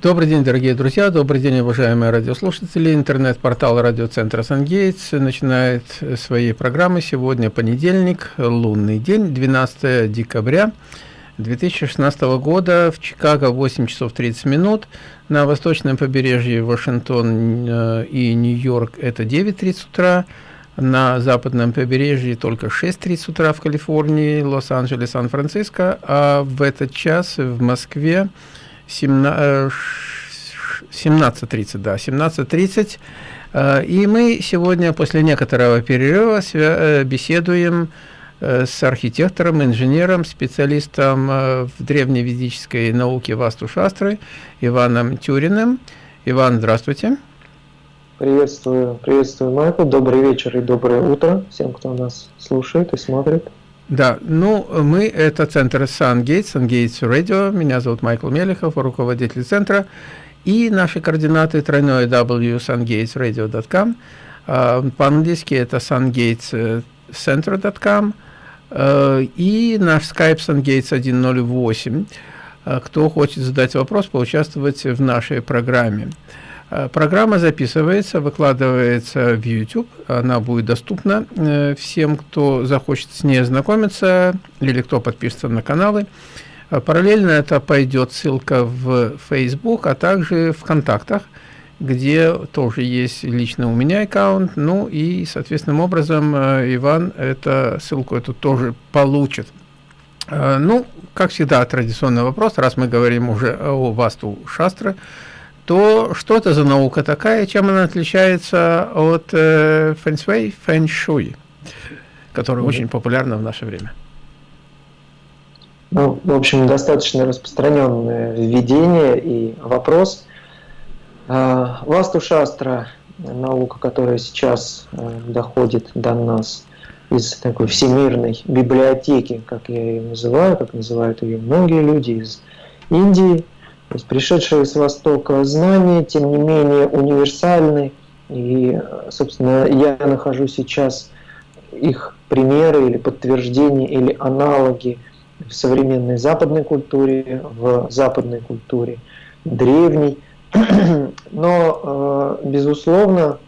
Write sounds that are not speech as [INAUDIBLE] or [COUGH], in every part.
Добрый день, дорогие друзья, добрый день, уважаемые радиослушатели. Интернет-портал радиоцентра «Сангейтс» начинает свои программы. Сегодня понедельник, лунный день, 12 декабря 2016 года. В Чикаго 8 часов 30 минут. На восточном побережье Вашингтон э, и Нью-Йорк это 9.30 утра. На западном побережье только 6.30 утра в Калифорнии, Лос-Анджелес, Сан-Франциско. А в этот час в Москве 17.30, э, да, 17.30. Э, и мы сегодня после некоторого перерыва э, беседуем с архитектором, инженером, специалистом в древневедической науке Васту Шастры Иваном Тюриным. Иван, здравствуйте. Приветствую, приветствую, Майкл. Добрый вечер и доброе утро всем, кто нас слушает и смотрит. Да, ну, мы это центр SunGates, SunGates Radio. Меня зовут Майкл Мелехов, руководитель центра. И наши координаты тройное w. А, по-английски это sungatescenter.com. А, и наш Skype SunGates 108. А, кто хочет задать вопрос, поучаствовать в нашей программе. Э, программа записывается, выкладывается в YouTube. Она будет доступна э, всем, кто захочет с ней ознакомиться или кто подпишется на каналы. Э, параллельно это пойдет ссылка в Facebook, а также в контактах, где тоже есть лично у меня аккаунт. Ну и, соответственным образом, Иван эту ссылку эту тоже получит. Ну, как всегда, традиционный вопрос, раз мы говорим уже о Васту Шастры, то что это за наука такая, чем она отличается от э, фэншуй, фэншуй, которая mm -hmm. очень популярна в наше время? Ну, в общем, достаточно распространенное введение и вопрос. А, Васту Шастра, наука, которая сейчас э, доходит до нас из такой всемирной библиотеки, как я ее называю, как называют ее многие люди из Индии – то есть пришедшие с Востока знания, тем не менее, универсальны. И, собственно, я нахожу сейчас их примеры или подтверждения или аналоги в современной западной культуре, в западной культуре древней. [CLEARS THROAT] Но, э, безусловно,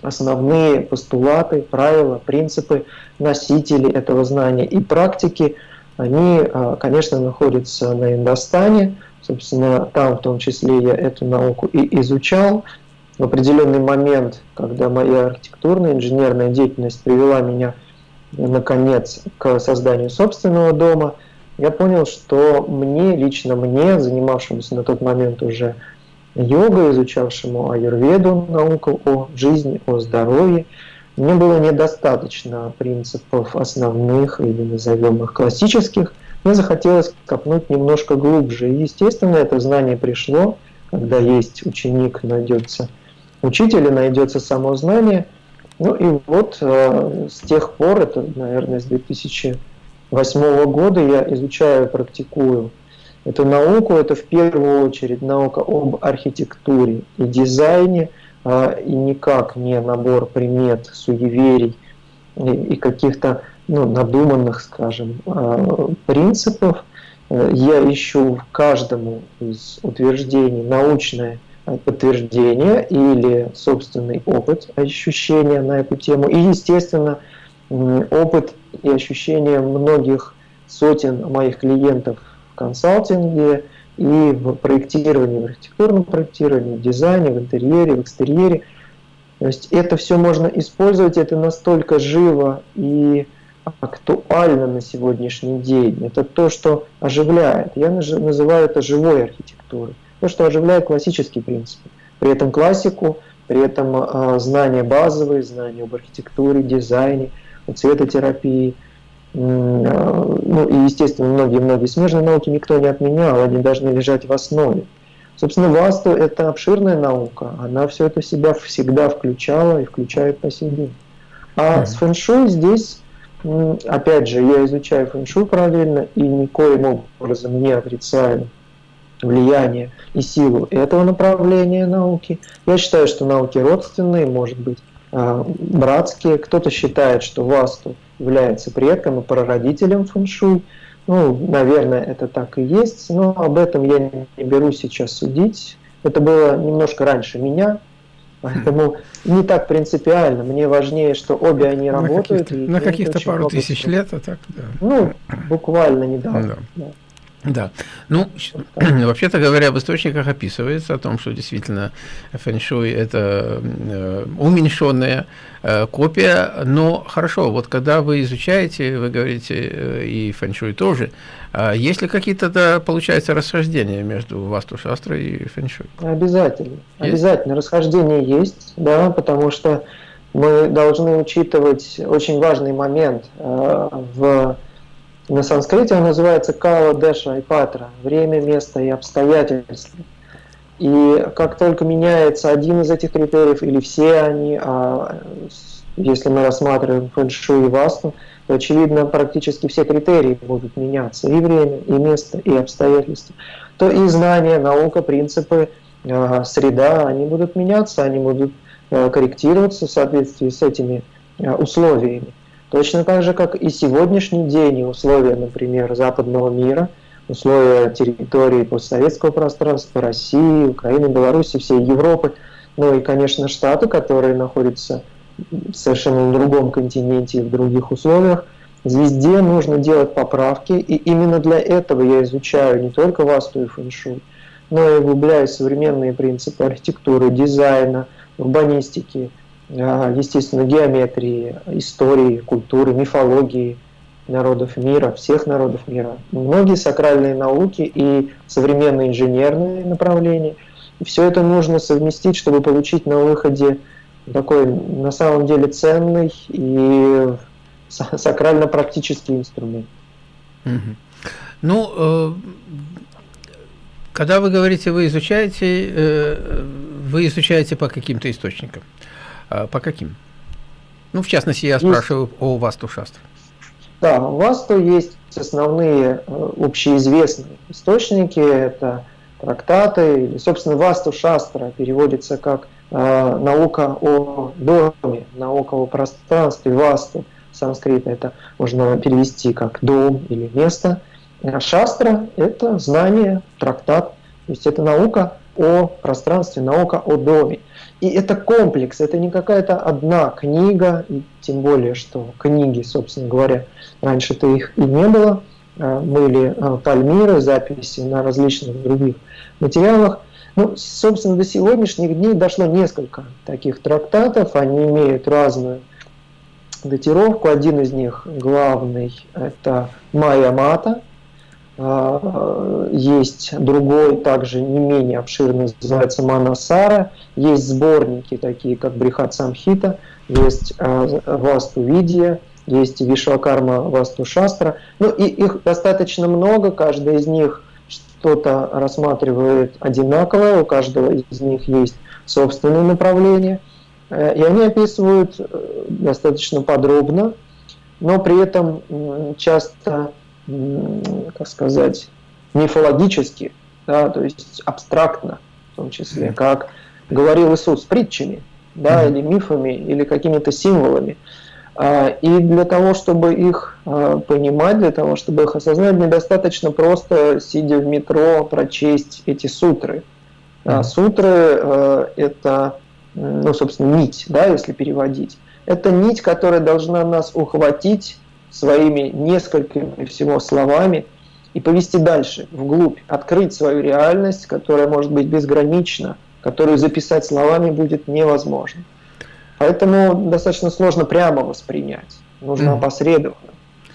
основные постулаты, правила, принципы носителей этого знания и практики, они, э, конечно, находятся на Индостане, Собственно, там в том числе я эту науку и изучал. В определенный момент, когда моя архитектурная инженерная деятельность привела меня, наконец, к созданию собственного дома, я понял, что мне, лично мне, занимавшемуся на тот момент уже йогой, изучавшему аюрведу, науку о жизни, о здоровье, мне было недостаточно принципов основных или назовем их классических – мне захотелось копнуть немножко глубже. И, естественно, это знание пришло, когда есть ученик, найдется учитель и найдется само знание. Ну и вот э, с тех пор, это, наверное, с 2008 года я изучаю, практикую эту науку. Это в первую очередь наука об архитектуре и дизайне, э, и никак не набор примет, суеверий и, каких-то ну, надуманных, скажем, а, принципов. Э, я ищу в каждому из утверждений научное подтверждение или собственный опыт, ощущения на эту тему. И, естественно, опыт и ощущения многих сотен моих клиентов в консалтинге и в проектировании, в архитектурном проектировании, в дизайне, в интерьере, в экстерьере. То есть это все можно использовать, это настолько живо и актуально на сегодняшний день. Это то, что оживляет. Я называю это живой архитектурой. То, что оживляет классические принципы. При этом классику, при этом э, знания базовые, знания об архитектуре, дизайне, цветотерапии. Э, ну и, естественно, многие-многие смежные науки никто не отменял, они должны лежать в основе. Собственно, ВАСТу – это обширная наука, она все это себя всегда включала и включает по сей день. А mm -hmm. с фэншуй здесь Опять же, я изучаю фэншуй параллельно и никоим образом не отрицаю влияние и силу этого направления науки. Я считаю, что науки родственные, может быть, а, братские. Кто-то считает, что Васту является предком и прародителем фэншуй. Ну, наверное, это так и есть, но об этом я не беру сейчас судить. Это было немножко раньше меня, поэтому не так принципиально. Мне важнее, что обе они на работают. Каких на каких-то пару тысяч лет, а так, да. Ну, буквально недавно. Да. Да. Да, ну, [CLEARS THROAT] вообще-то говоря, в источниках описывается о том, что действительно фэншуй – это э, уменьшенная э, копия, но хорошо, вот когда вы изучаете, вы говорите, э, и фэншуй тоже, э, есть ли какие-то, да, получается, расхождения между Васту Шастрой и фэншуй? Обязательно, есть? обязательно, расхождение есть, да, потому что мы должны учитывать очень важный момент э, в на санскрите он называется Кала Деша и Патра – время, место и обстоятельства. И как только меняется один из этих критериев или все они, а если мы рассматриваем фэншуй и васту, то, очевидно, практически все критерии будут меняться, и время, и место, и обстоятельства. То и знания, наука, принципы, а, среда, они будут меняться, они будут а, корректироваться в соответствии с этими а, условиями. Точно так же, как и сегодняшний день, и условия, например, западного мира, условия территории постсоветского пространства, России, Украины, Беларуси, всей Европы, ну и, конечно, Штаты, которые находятся совершенно на другом континенте и в других условиях, везде нужно делать поправки, и именно для этого я изучаю не только васту и фэншуй, но и углубляю современные принципы архитектуры, дизайна, урбанистики, естественно, геометрии, истории, культуры, мифологии народов мира, всех народов мира. Многие сакральные науки и современные инженерные направления. Все это нужно совместить, чтобы получить на выходе такой на самом деле ценный и сакрально-практический инструмент. Ну, э, когда вы говорите, вы изучаете, э, вы изучаете по каким-то источникам. А, по каким? Ну, в частности, я спрашиваю есть, о Васту Шастру. Да, у Васту есть основные э, общеизвестные источники, это трактаты, или, собственно, Васту Шастра переводится как э, наука о доме, наука о пространстве, Васту, санскрит это можно перевести как дом или место. А шастра – это знание, трактат, то есть это наука о пространстве, наука о доме. И это комплекс, это не какая-то одна книга, тем более, что книги, собственно говоря, раньше-то их и не было, а, были а, пальмиры, записи на различных других материалах. Ну, собственно, до сегодняшних дней дошло несколько таких трактатов, они имеют разную датировку. Один из них главный – это Майя Мата – есть другой, также не менее обширный, называется Манасара. Есть сборники, такие как Брихат Самхита, есть а, Васту Видия, есть Вишвакарма Васту Шастра. Ну и их достаточно много, каждый из них что-то рассматривает одинаковое, у каждого из них есть собственное направление. Э, и они описывают э, достаточно подробно, но при этом часто как сказать, мифологически, да, то есть абстрактно, в том числе, как говорил Иисус, притчами, да, или мифами, или какими-то символами. А, и для того, чтобы их а, понимать, для того, чтобы их осознать, недостаточно просто, сидя в метро, прочесть эти сутры. А сутры это, ну, собственно, нить, да, если переводить. Это нить, которая должна нас ухватить своими несколькими всего словами и повести дальше, вглубь, открыть свою реальность, которая может быть безгранична, которую записать словами будет невозможно. Поэтому достаточно сложно прямо воспринять, нужно mm. опосредованно.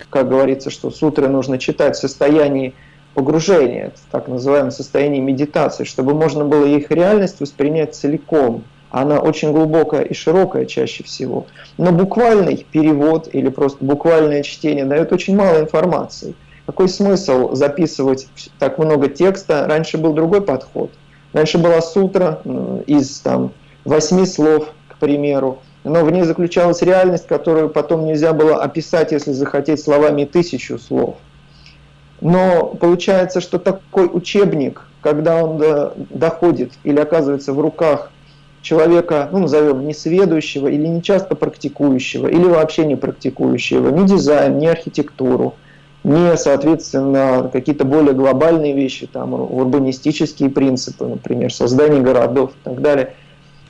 Как говорится, что сутры нужно читать в состоянии погружения, так называемое состояние медитации, чтобы можно было их реальность воспринять целиком – она очень глубокая и широкая чаще всего. Но буквальный перевод или просто буквальное чтение дает очень мало информации. Какой смысл записывать так много текста? Раньше был другой подход. Раньше была сутра из там, восьми слов, к примеру, но в ней заключалась реальность, которую потом нельзя было описать, если захотеть, словами тысячу слов. Но получается, что такой учебник, когда он доходит или оказывается в руках человека, ну, назовем, несведущего или не часто практикующего, или вообще не практикующего, ни дизайн, ни архитектуру, не, соответственно, какие-то более глобальные вещи, там, урбанистические принципы, например, создание городов и так далее,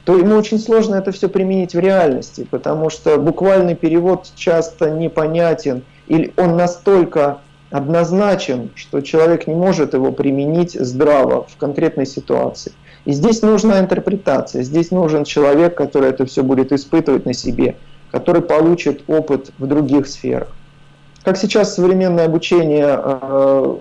то ему очень сложно это все применить в реальности, потому что буквальный перевод часто непонятен, или он настолько однозначен, что человек не может его применить здраво в конкретной ситуации. И здесь нужна интерпретация, здесь нужен человек, который это все будет испытывать на себе, который получит опыт в других сферах. Как сейчас современное обучение, э,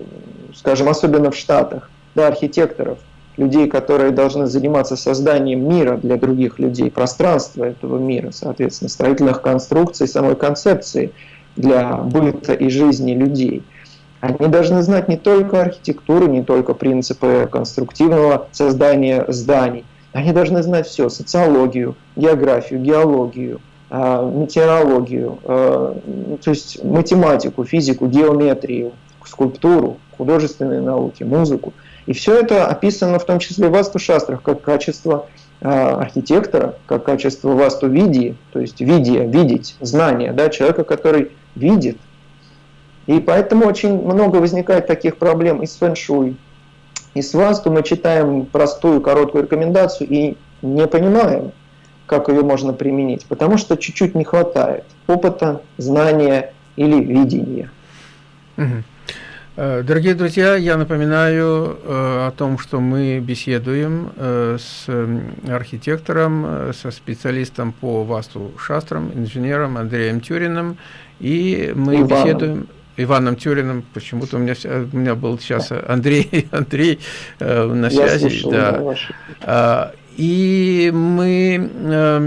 скажем, особенно в Штатах, да, архитекторов, людей, которые должны заниматься созданием мира для других людей, пространства этого мира, соответственно, строительных конструкций, самой концепции для быта и жизни людей – они должны знать не только архитектуру, не только принципы конструктивного создания зданий. Они должны знать все, социологию, географию, геологию, а, метеорологию, а, то есть математику, физику, геометрию, скульптуру, художественные науки, музыку. И все это описано в том числе в васту-шастрах как качество а, архитектора, как качество васту-видии, то есть видия, видеть, знания, да, человека, который видит, и поэтому очень много возникает таких проблем и с фэншуй, и с васту. Мы читаем простую, короткую рекомендацию и не понимаем, как ее можно применить, потому что чуть-чуть не хватает опыта, знания или видения. Э, дорогие друзья, я напоминаю э, о том, что мы беседуем э, с архитектором, со специалистом по васту шастрам, инженером Андреем Тюриным, и мы Иваном. беседуем Иваном Тюриным, почему-то у меня, у меня был сейчас [LAUGHS] Андрей, [LAUGHS] Андрей э, на связи. Слушал, да. Да, и мы э,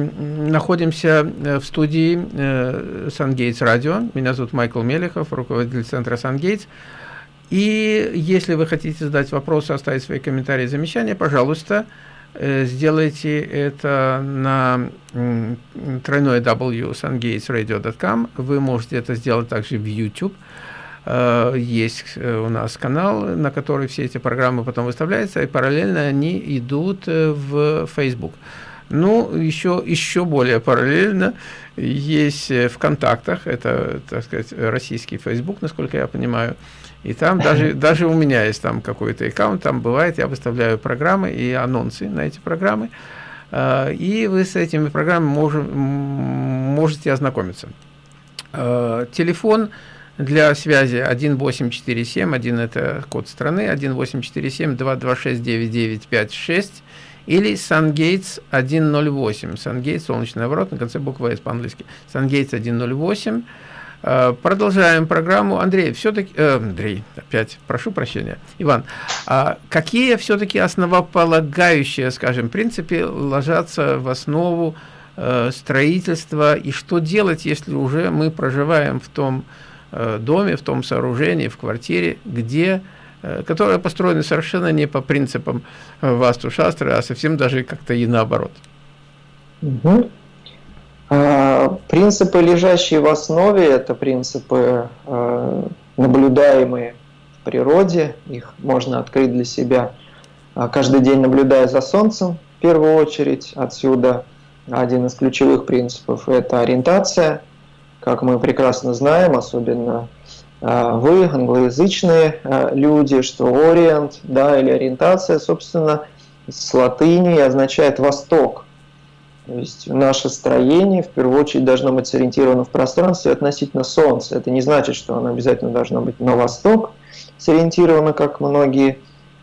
находимся в студии э, Сангейтс Радио. Меня зовут Майкл Мелехов, руководитель центра Сангейтс. И если вы хотите задать вопросы, оставить свои комментарии, замечания, пожалуйста, Э, сделайте это на тройной w sungatesradio.com. Вы можете это сделать также в YouTube. Э, есть э, у нас канал, на который все эти программы потом выставляются, и параллельно они идут в Facebook. Ну, еще, еще более параллельно есть в контактах, это, так сказать, российский Facebook, насколько я понимаю, и там [LAUGHS] даже, даже у меня есть там какой-то аккаунт, там бывает, я выставляю программы и анонсы на эти программы, э, и вы с этими программами мож, можете ознакомиться. Э, телефон для связи 1847, один это код страны, 1847 226 9956 или SunGates 108. SunGates, солнечный оборот, на конце буквы S по-английски. SunGates 108. Э, продолжаем программу. Андрей, все-таки... Э, Андрей, опять, прошу прощения. Иван, а какие все-таки основополагающие, скажем, принципы ложатся в основу э, строительства? И что делать, если уже мы проживаем в том э, доме, в том сооружении, в квартире, где э, которая построена совершенно не по принципам э, Васту Шастры, а совсем даже как-то и наоборот. Угу. А, принципы, лежащие в основе, это принципы а, наблюдаемые в природе, их можно открыть для себя а, каждый день, наблюдая за Солнцем, в первую очередь. Отсюда один из ключевых принципов – это ориентация. Как мы прекрасно знаем, особенно вы, англоязычные люди, что ориент да, или ориентация, собственно, с латыни означает «восток». То есть наше строение в первую очередь должно быть сориентировано в пространстве относительно Солнца. Это не значит, что оно обязательно должно быть на восток сориентировано, как многие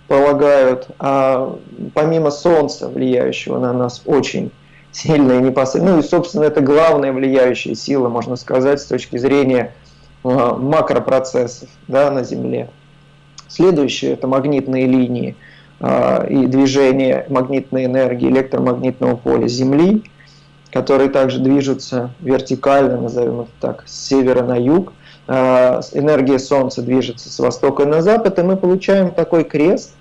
полагают, а помимо Солнца, влияющего на нас очень сильно и непосредственно, ну и, собственно, это главная влияющая сила, можно сказать, с точки зрения а, макропроцессов да, на Земле. Следующее – это магнитные линии – и движение магнитной энергии электромагнитного поля Земли, которые также движутся вертикально, назовем это так, с севера на юг. А, энергия Солнца движется с востока на запад, и мы получаем такой крест,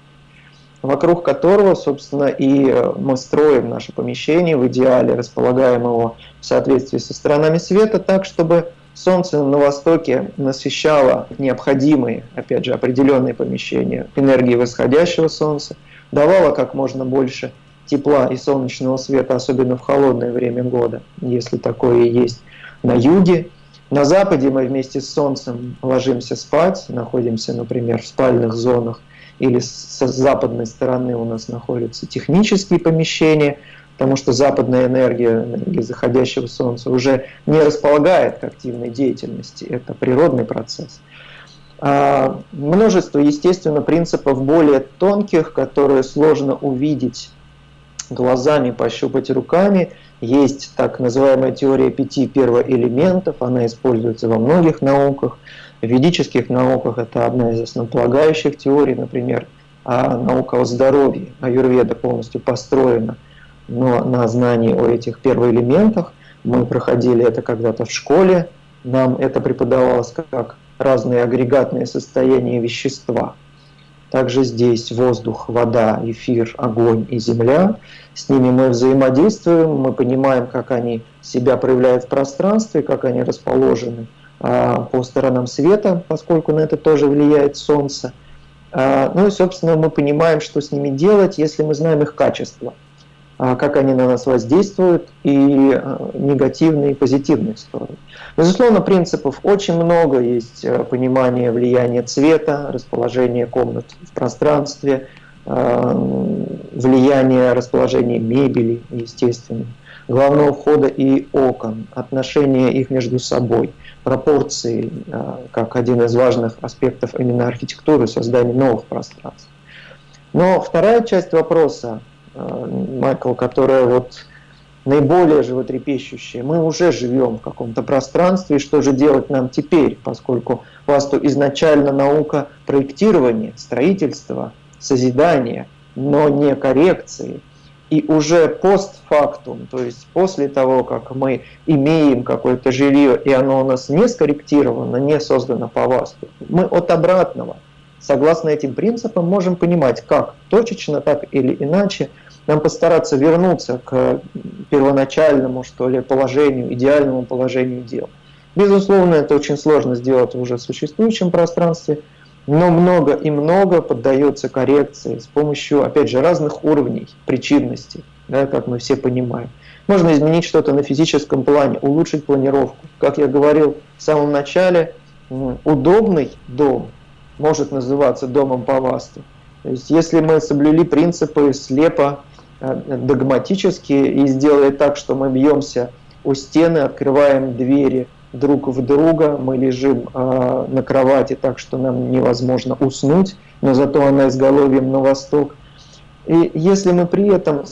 вокруг которого, собственно, и э, мы строим наше помещение, в идеале располагаем его в соответствии со сторонами света так, чтобы Солнце на востоке насыщало необходимые, опять же, определенные помещения энергии восходящего Солнца, давало как можно больше тепла и солнечного света, особенно в холодное время года, если такое есть на юге. На Западе мы вместе с Солнцем ложимся спать, находимся, например, в спальных зонах, или с западной стороны у нас находятся технические помещения, потому что западная энергия, энергия заходящего Солнца уже не располагает к активной деятельности, это природный процесс. А множество, естественно, принципов более тонких, которые сложно увидеть глазами, пощупать руками. Есть так называемая теория пяти первоэлементов, она используется во многих науках. В ведических науках это одна из основополагающих теорий, например, наука о здоровье, аюрведа полностью построена но на знании о этих первоэлементах. Мы проходили это когда-то в школе, нам это преподавалось как разные агрегатные состояния вещества. Также здесь воздух, вода, эфир, огонь и земля. С ними мы взаимодействуем, мы понимаем, как они себя проявляют в пространстве, как они расположены а, по сторонам света, поскольку на это тоже влияет Солнце. А, ну и, собственно, мы понимаем, что с ними делать, если мы знаем их качество, как они на нас воздействуют, и негативные, и позитивные стороны. Безусловно, принципов очень много. Есть э, понимание влияния цвета, расположение комнат в пространстве, э, влияние расположения мебели, естественно, главного входа и окон, отношения их между собой, пропорции, э, как один из важных аспектов именно архитектуры, создания новых пространств. Но вторая часть вопроса, Майкл, которая вот наиболее животрепещущее. Мы уже живем в каком-то пространстве, и что же делать нам теперь, поскольку вас то изначально наука проектирования, строительства, созидания, но не коррекции. И уже постфактум, то есть после того, как мы имеем какое-то жилье, и оно у нас не скорректировано, не создано по ВАСТу, мы от обратного, согласно этим принципам, можем понимать, как точечно, так или иначе – нам постараться вернуться к первоначальному, что ли, положению, идеальному положению дел. Безусловно, это очень сложно сделать в уже существующем пространстве, но много и много поддается коррекции с помощью, опять же, разных уровней причинности, да, как мы все понимаем. Можно изменить что-то на физическом плане, улучшить планировку. Как я говорил в самом начале, удобный дом может называться домом по ВАСТу. То есть если мы соблюли принципы слепо Э, догматически и сделает так, что мы бьемся у стены, открываем двери друг в друга, мы лежим э, на кровати так, что нам невозможно уснуть, но зато она изголовьем на восток. И если мы при этом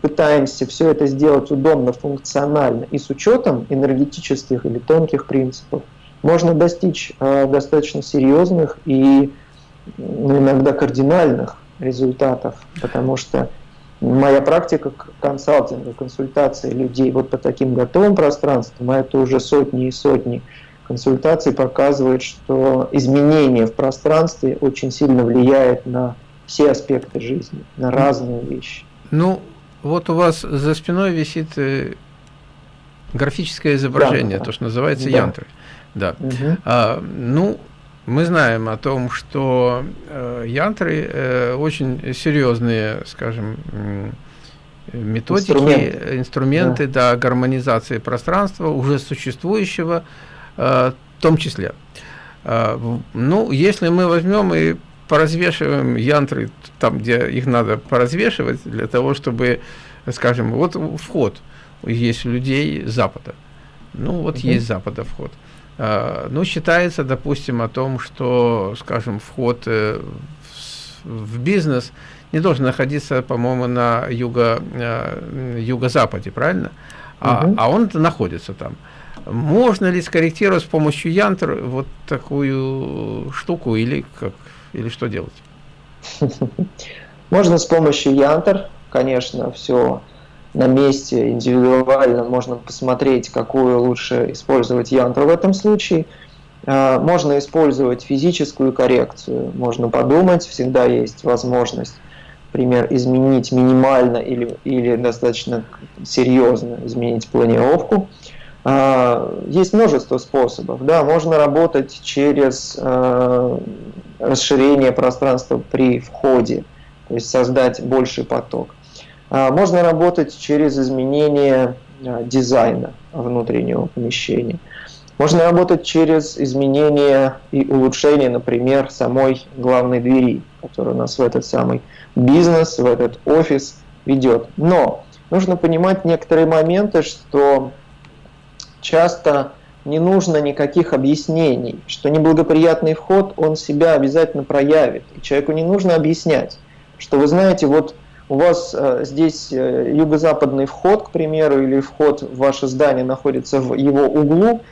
пытаемся все это сделать удобно, функционально и с учетом энергетических или тонких принципов, можно достичь э, достаточно серьезных и иногда кардинальных результатов, потому что моя практика консалтинга, консультации людей вот по таким готовым пространствам, а это уже сотни и сотни консультаций, показывает, что изменение в пространстве очень сильно влияет на все аспекты жизни, на разные вещи. Ну, вот у вас за спиной висит э, графическое изображение, да, то, что называется да. янтры. Да. Угу. А, ну, мы знаем о том, что э, янтры э, очень серьезные, скажем, методики, инструменты, инструменты да. Да, гармонизации пространства, уже существующего э, в том числе. Э, ну, если мы возьмем и поразвешиваем янтры там, где их надо поразвешивать, для того, чтобы, скажем, вот вход есть у людей Запада. Ну, вот угу. есть Запада вход. А, ну, считается, допустим, о том, что, скажем, вход э, в бизнес не должен находиться, по-моему, на юго, э, юго-западе, правильно? А, угу. а он находится там. Можно ли скорректировать с помощью янтр вот такую штуку или как или что делать? [LAUGHS] Можно с помощью янтр, конечно, все на месте индивидуально можно посмотреть, какую лучше использовать янтру в этом случае. А, можно использовать физическую коррекцию, можно подумать, всегда есть возможность, например, изменить минимально или, или достаточно серьезно изменить планировку. А, есть множество способов. Да, можно работать через а, расширение пространства при входе, то есть создать больший поток. А, можно работать через изменение а, дизайна внутреннего помещения. Можно работать через изменение и улучшение, например, самой главной двери, которая нас в этот самый бизнес, в этот офис ведет. Но нужно понимать некоторые моменты, что часто не нужно никаких объяснений, что неблагоприятный вход, он себя обязательно проявит. И человеку не нужно объяснять, что вы знаете, вот у вас э, здесь э, юго-западный вход, к примеру, или вход в ваше здание находится в его углу,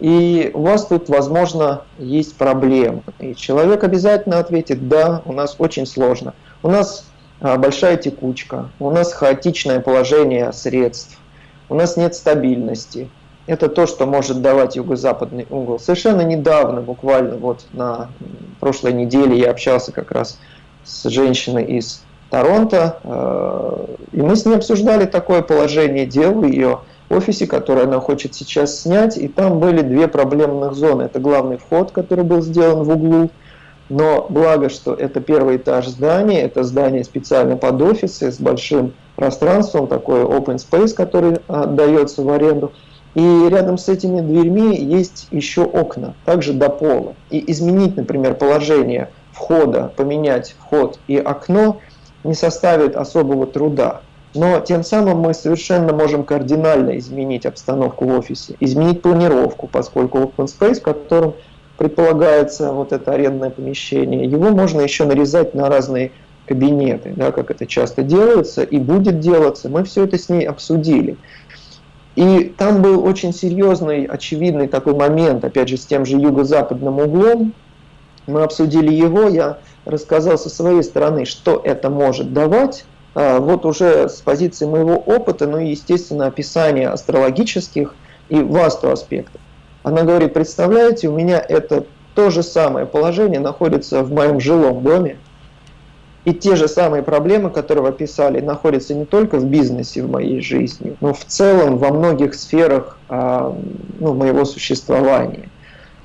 и у вас тут, возможно, есть проблемы. И человек обязательно ответит, да, у нас очень сложно. У нас а, большая текучка, у нас хаотичное положение средств, у нас нет стабильности. Это то, что может давать юго-западный угол. Совершенно недавно, буквально вот на прошлой неделе я общался как раз с женщиной из Торонто, э, и мы с ней обсуждали такое положение дел в ее офисе, которое она хочет сейчас снять, и там были две проблемных зоны. Это главный вход, который был сделан в углу, но благо, что это первый этаж здания, это здание специально под офисы с большим пространством, такой open space, который отдается в аренду. И рядом с этими дверьми есть еще окна, также до пола. И изменить, например, положение входа, поменять вход и окно не составит особого труда. Но тем самым мы совершенно можем кардинально изменить обстановку в офисе, изменить планировку, поскольку open space, в котором предполагается вот это арендное помещение, его можно еще нарезать на разные кабинеты, да, как это часто делается и будет делаться. Мы все это с ней обсудили. И там был очень серьезный, очевидный такой момент, опять же, с тем же юго-западным углом. Мы обсудили его, я рассказал со своей стороны, что это может давать, а, вот уже с позиции моего опыта, ну и, естественно, описание астрологических и васту аспектов. Она говорит, представляете, у меня это то же самое положение находится в моем жилом доме, и те же самые проблемы, которые вы описали, находятся не только в бизнесе в моей жизни, но в целом во многих сферах а, ну, моего существования.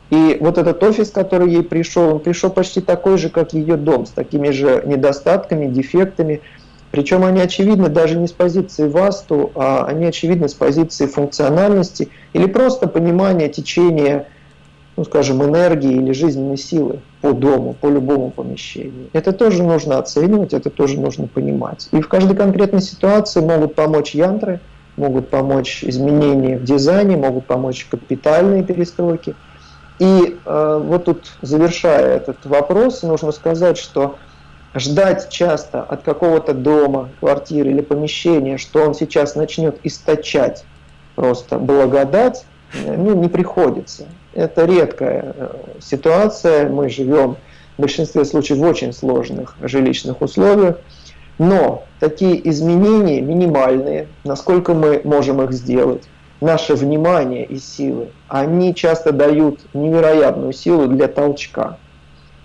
И вот этот офис, который ей пришел, он пришел почти такой же, как ее дом, с такими же недостатками, дефектами, причем они очевидны даже не с позиции васту, а они очевидны с позиции функциональности или просто понимания течения, ну, скажем, энергии или жизненной силы по дому, по любому помещению. Это тоже нужно оценивать, это тоже нужно понимать. И в каждой конкретной ситуации могут помочь янтры, могут помочь изменения в дизайне, могут помочь капитальные перестройки. И э, вот тут, завершая этот вопрос, нужно сказать, что ждать часто от какого-то дома, квартиры или помещения, что он сейчас начнет источать просто благодать, ну, не приходится. Это редкая э, ситуация, мы живем в большинстве случаев в очень сложных жилищных условиях, но такие изменения минимальные, насколько мы можем их сделать, наше внимание и силы, они часто дают невероятную силу для толчка.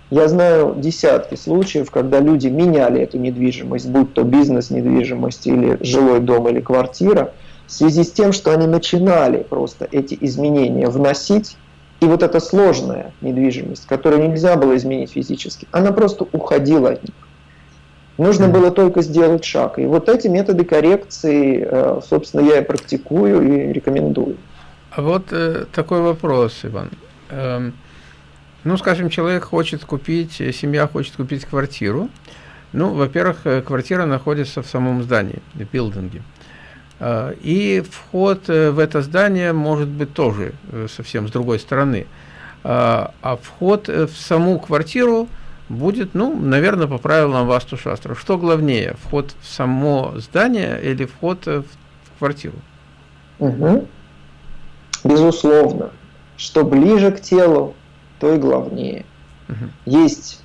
Я знаю десятки случаев, когда люди меняли эту недвижимость, будь то бизнес-недвижимость или жилой дом или квартира, в связи с тем, что они начинали просто эти изменения вносить, и вот эта сложная недвижимость, которую нельзя было изменить физически, она просто уходила от них. Нужно было только сделать шаг. И вот эти методы коррекции, э, собственно, я и практикую и рекомендую. А вот э, такой вопрос, Иван. Эм, ну, скажем, человек хочет купить, э, семья хочет купить квартиру. Ну, во-первых, э, квартира находится в самом здании, в билдинге. И вход в это здание может быть тоже совсем с другой стороны. А, а вход в саму квартиру будет, ну, наверное, по правилам Васту Шастра. Что главнее, вход в само здание или вход в квартиру? Угу. Безусловно. Что ближе к телу, то и главнее. Угу. Есть,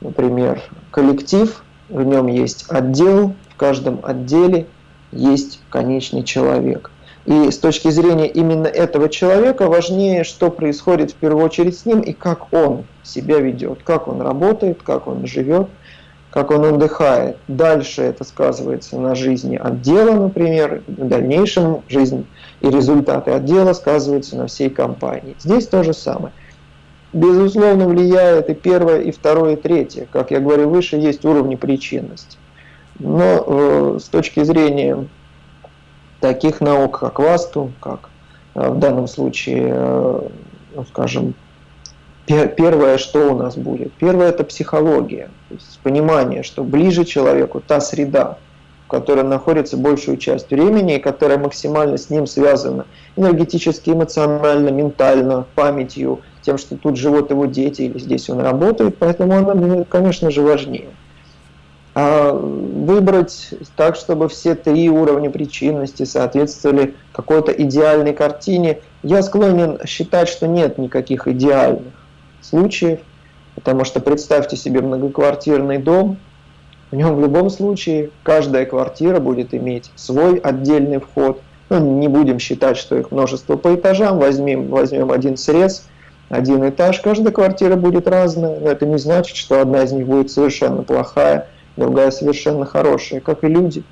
например, коллектив, в нем есть отдел, в каждом отделе есть конечный человек. И с точки зрения именно этого человека важнее, что происходит в первую очередь с ним и как он себя ведет, как он работает, как он живет, как он отдыхает. Дальше это сказывается на жизни отдела, например, в дальнейшем жизнь и результаты отдела сказываются на всей компании. Здесь то же самое. Безусловно, влияет и первое, и второе, и третье. Как я говорил выше, есть уровни причинности. Но э, с точки зрения таких наук, как васту, как в данном случае, ну, скажем, первое, что у нас будет? Первое – это психология, то есть понимание, что ближе человеку та среда, в которой находится большую часть времени, и которая максимально с ним связана энергетически, эмоционально, ментально, памятью, тем, что тут живут его дети или здесь он работает, поэтому она, конечно же, важнее. А выбрать так, чтобы все три уровня причинности соответствовали какой-то идеальной картине, я склонен считать, что нет никаких идеальных случаев, потому что представьте себе многоквартирный дом, в нем в любом случае каждая квартира будет иметь свой отдельный вход. Ну, не будем считать, что их множество по этажам, возьмем, возьмем один срез, один этаж, каждая квартира будет разная, но это не значит, что одна из них будет совершенно плохая, другая совершенно хорошая, как и люди.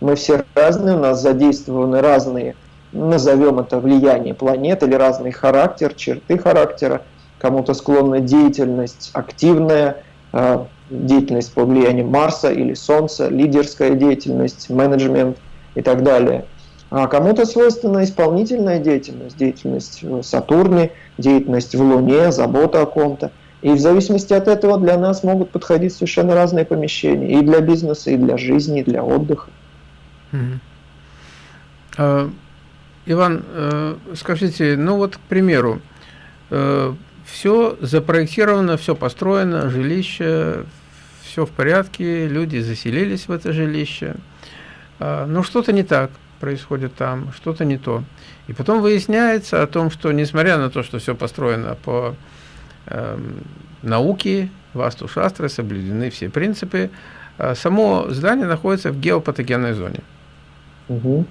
Мы все разные, у нас задействованы разные, назовем это влияние планет или разный характер, черты характера – кому-то склонна деятельность активная, а, деятельность по влиянию Марса или Солнца, лидерская деятельность, менеджмент и так далее. А кому-то свойственна исполнительная деятельность, деятельность в Сатурне, деятельность в Луне, забота о ком-то. И в зависимости от этого для нас могут подходить совершенно разные помещения. И для бизнеса, и для жизни, и для отдыха. А, Иван, э, скажите, ну вот, к примеру, э, все запроектировано, все построено, жилище, все в порядке, люди заселились в это жилище. А, но что-то не так происходит там, что-то не то. И потом выясняется о том, что несмотря на то, что все построено по э, науке, васту шастры, соблюдены все принципы, э, само здание находится в геопатогенной зоне. Угу.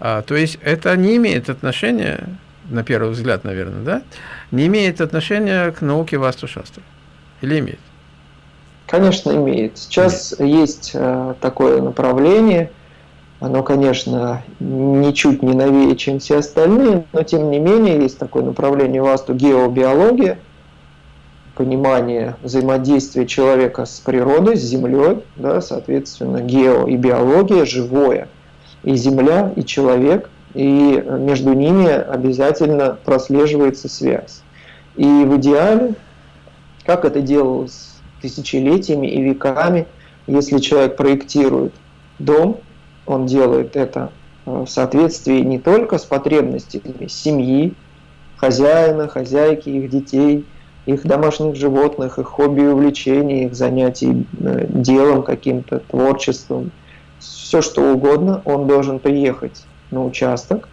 А, то есть это не имеет отношения на первый взгляд, наверное, да, не имеет отношения к науке Васту-шастры? Или имеет? Конечно, имеет. Сейчас имеет. есть э, такое направление, оно, конечно, ничуть не новее, чем все остальные, но тем не менее есть такое направление Васту геобиология, понимание взаимодействия человека с природой, с землей, да, соответственно, гео и биология, живое, и земля, и человек – и между ними обязательно прослеживается связь. И в идеале, как это делалось тысячелетиями и веками, если человек проектирует дом, он делает это э, в соответствии не только с потребностями семьи, хозяина, хозяйки, их детей, их домашних животных, их хобби и увлечений, их занятий э, делом каким-то, творчеством, все что угодно, он должен приехать на участок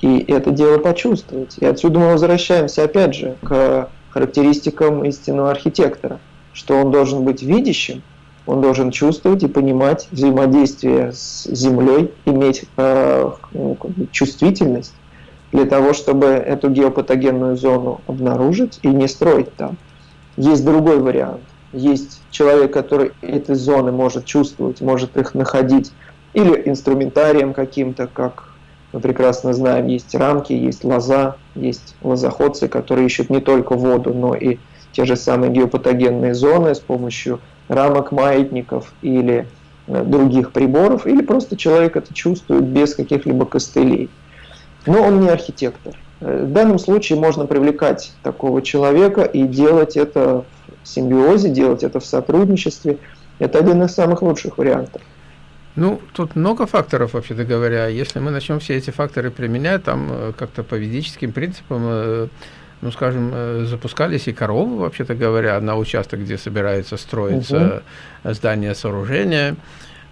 и это дело почувствовать. И отсюда мы возвращаемся опять же к характеристикам истинного архитектора, что он должен быть видящим, он должен чувствовать и понимать взаимодействие с землей, иметь э, ну, чувствительность для того, чтобы эту геопатогенную зону обнаружить и не строить там. Есть другой вариант. Есть человек, который эти зоны может чувствовать, может их находить или инструментарием каким-то, как мы прекрасно знаем, есть рамки, есть лоза, есть лозоходцы, которые ищут не только воду, но и те же самые геопатогенные зоны с помощью рамок маятников или э, других приборов, или просто человек это чувствует без каких-либо костылей. Но он не архитектор. Э, в данном случае можно привлекать такого человека и делать это в симбиозе, делать это в сотрудничестве. Это один из самых лучших вариантов. Ну, тут много факторов, вообще-то говоря. Если мы начнем все эти факторы применять, там э, как-то по ведическим принципам, э, ну, скажем, запускались и коровы, вообще-то говоря, на участок, где собирается строиться угу. здание, сооружение.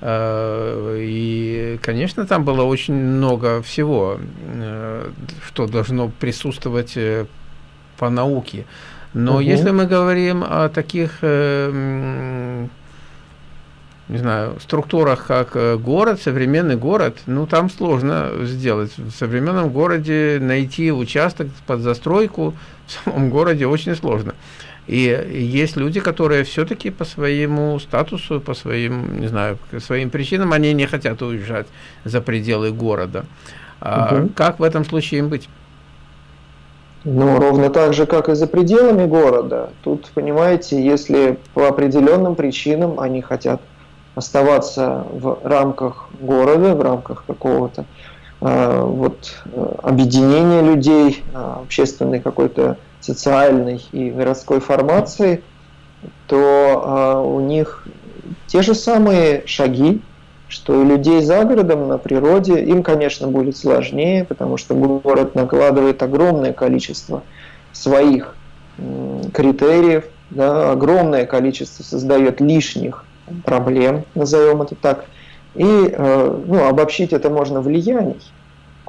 И, конечно, там было очень много всего, что должно присутствовать по науке. Но угу. если мы говорим о таких не знаю, структурах, как э, город, современный город, ну, там сложно сделать. В современном городе найти участок под застройку в самом городе очень сложно. И есть люди, которые все-таки по своему статусу, по своим, не знаю, своим причинам, они не хотят уезжать за пределы города. А угу. Как в этом случае им быть? Ну, ровно так же, как и за пределами города. Тут, понимаете, если по определенным причинам они хотят оставаться в рамках города, в рамках какого-то вот, объединения людей, общественной какой-то социальной и городской формации, то у них те же самые шаги, что у людей за городом, на природе, им, конечно, будет сложнее, потому что город накладывает огромное количество своих критериев, да, огромное количество создает лишних проблем, назовем это так. И э, ну, обобщить это можно влияний.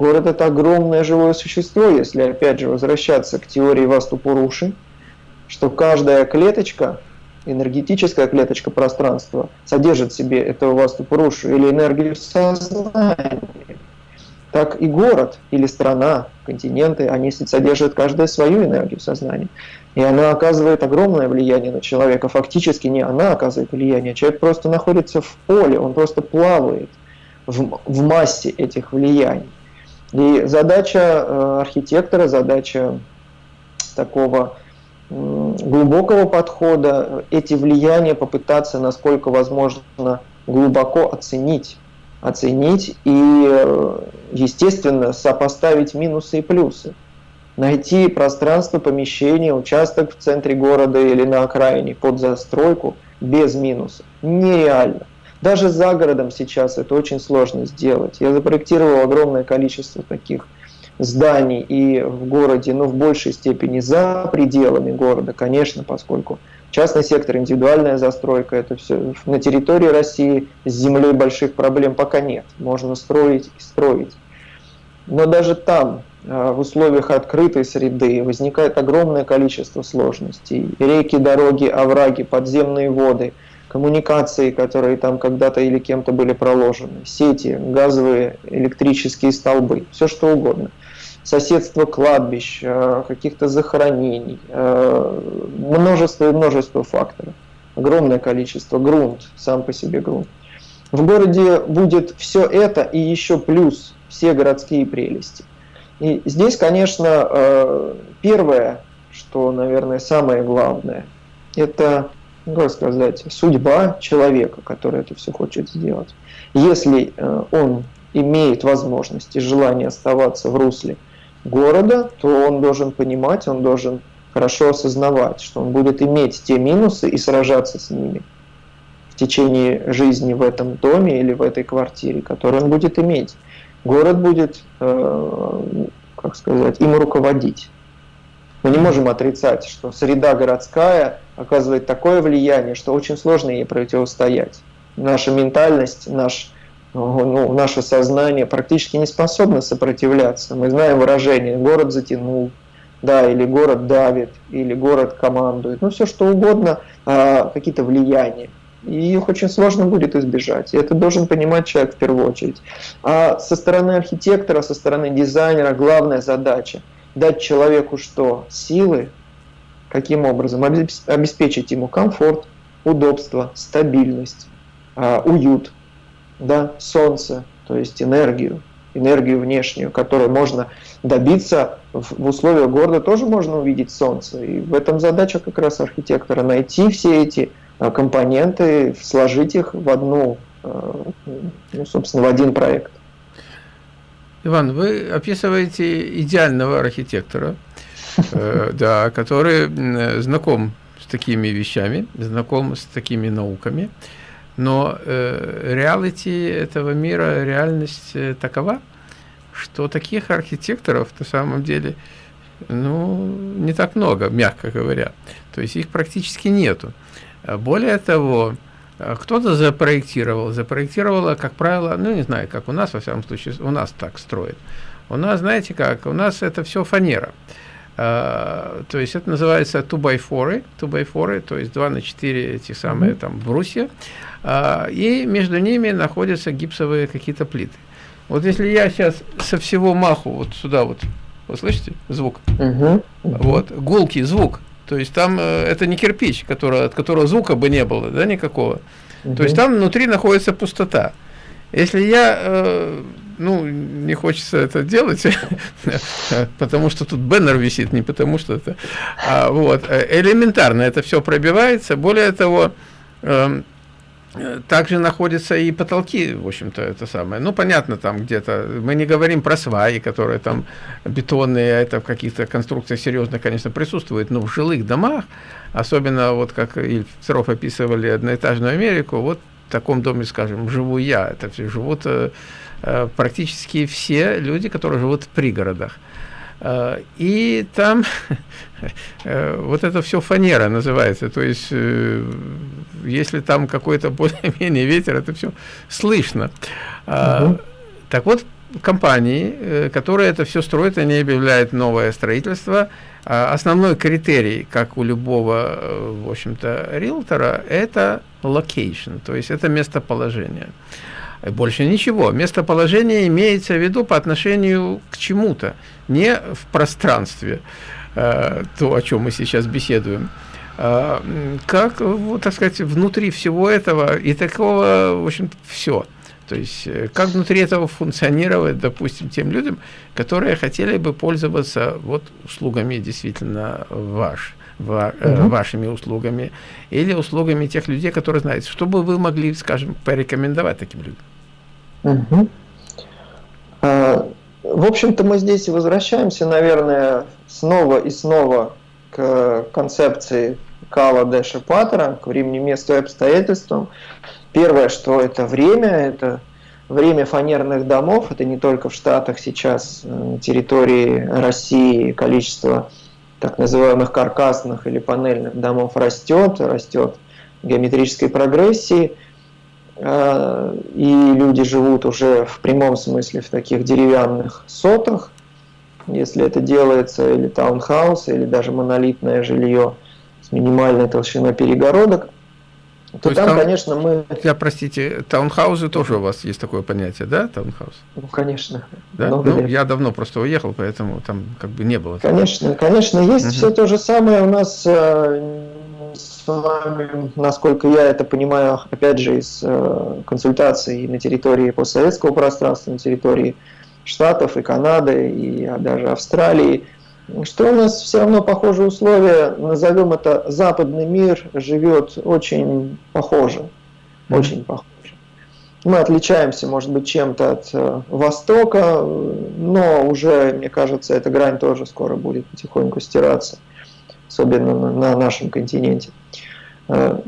Город – это огромное живое существо, если опять же возвращаться к теории Ваступуруши, что каждая клеточка энергетическая клеточка пространства содержит в себе этого ваступурушу или энергию сознания, так и город или страна, континенты, они содержат каждая свою энергию сознания. И она оказывает огромное влияние на человека. Фактически не она оказывает влияние, человек просто находится в поле, он просто плавает в, в массе этих влияний. И задача э, архитектора, задача такого глубокого подхода, эти влияния попытаться, насколько возможно, глубоко оценить, оценить и, естественно, сопоставить минусы и плюсы. Найти пространство, помещение, участок в центре города или на окраине под застройку без минусов нереально. Даже за городом сейчас это очень сложно сделать. Я запроектировал огромное количество таких зданий и в городе, но в большей степени за пределами города, конечно, поскольку частный сектор, индивидуальная застройка, это все на территории России с землей больших проблем пока нет. Можно строить и строить. Но даже там, а, в условиях открытой среды, возникает огромное количество сложностей. Реки, дороги, овраги, подземные воды, коммуникации, которые там когда-то или кем-то были проложены, сети, газовые, электрические столбы, все что угодно соседство кладбищ, э, каких-то захоронений, э, множество и множество факторов. Огромное количество, грунт, сам по себе грунт. В городе будет все это и еще плюс все городские прелести. И здесь, конечно, э, первое, что, наверное, самое главное, это, как сказать, судьба человека, который это все хочет сделать. Если он имеет возможность и желание оставаться в русле города, то он должен понимать, он должен хорошо осознавать, что он будет иметь те минусы и сражаться с ними в течение жизни в этом доме или в этой квартире, которые он будет иметь. Город будет, э, как сказать, им руководить. Мы не можем отрицать, что среда городская оказывает такое влияние, что очень сложно ей противостоять. Наша ментальность, наш ну, наше сознание практически не способно сопротивляться. Мы знаем выражение «город затянул», да, или город давит, или город командует, ну все что угодно, а, какие-то влияния. И их очень сложно будет избежать. И это должен понимать человек в первую очередь. А со стороны архитектора, со стороны дизайнера главная задача дать человеку что? Силы, каким образом? Обеспечить ему комфорт, удобство, стабильность, а, уют, да, солнце, то есть энергию, энергию внешнюю, которую можно добиться в, условиях города, тоже можно увидеть солнце. И в этом задача как раз архитектора найти все эти а, компоненты, сложить их в одну, а, ну, собственно, в один проект. Иван, вы описываете идеального архитектора, да, который знаком с такими вещами, знаком с такими науками, но э, реалити этого мира, реальность э, такова, что таких архитекторов на самом деле ну, не так много, мягко говоря. То есть их практически нету. А более того, э, кто-то запроектировал, запроектировала, как правило, ну не знаю, как у нас, во всяком случае, у нас так строят. У нас, знаете как, у нас это все фанера. Uh, то есть это называется 2 by 4, 2 by 4, то есть 2 на 4 эти самые там брусья. А, и между ними находятся гипсовые какие-то плиты. Вот если я сейчас со всего маху вот сюда вот, вы слышите звук? Угу. Вот, гулкий звук. То есть там э, это не кирпич, который, от которого звука бы не было, да, никакого. Угу. То есть там внутри находится пустота. Если я, э, ну, не хочется это делать, [LAUGHS] потому что тут бэннер висит, не потому что это, а, вот, э, элементарно это все пробивается. Более того, эм, Э, также находятся и потолки, в общем-то, это самое. Ну, понятно, там где-то, мы не говорим про сваи, которые там бетонные, это в каких-то конструкциях серьезно, конечно, присутствует, но в жилых домах, особенно вот как Ильф Серов описывали одноэтажную Америку, вот в таком доме, скажем, живу я, это все живут э, практически все люди, которые живут в пригородах. Э, и там [LAUGHS] э, вот это все фанера называется, то есть э, если там какой-то [LAUGHS] более-менее ветер, это все слышно. Угу. Так вот, компании, которые это все строят, они объявляют новое строительство. А основной критерий, как у любого, в общем-то, риэлтора, это location, то есть это местоположение. Больше ничего. Местоположение имеется в виду по отношению к чему-то, не в пространстве, э, то, о чем мы сейчас беседуем. Э, как, вот, так сказать, внутри всего этого и такого, в общем, все. То есть, э, как внутри этого функционировать, допустим, тем людям, которые хотели бы пользоваться вот услугами действительно ваш, ва, угу. вашими услугами или услугами тех людей, которые знаете, что бы вы могли, скажем, порекомендовать таким людям? Угу. В общем-то, мы здесь возвращаемся, наверное, снова и снова к концепции Кала Дэша Паттера, к времени, месту и обстоятельствам. Первое, что это время, это время фанерных домов, это не только в Штатах сейчас, на территории России количество так называемых каркасных или панельных домов растет, растет геометрической прогрессии – Э, и люди живут уже в прямом смысле в таких деревянных сотах, если это делается или таунхаус, или даже монолитное жилье с минимальной толщиной перегородок, то, то там, там, конечно, мы... Я, простите, таунхаузы тоже у вас есть такое понятие, да, таунхаус? Ну, конечно. Да? Ну, я давно просто уехал, поэтому там как бы не было. Конечно, конечно, есть угу. все то же самое у нас э, с вами, насколько я это понимаю, опять же, из э, консультаций на территории постсоветского пространства, на территории Штатов и Канады, и даже Австралии, что у нас все равно похожие условия, назовем это западный мир, живет очень похоже, mm-hmm. очень похоже. Мы отличаемся, может быть, чем-то от э, Востока, но уже, мне кажется, эта грань тоже скоро будет потихоньку стираться особенно на, на нашем континенте. Э,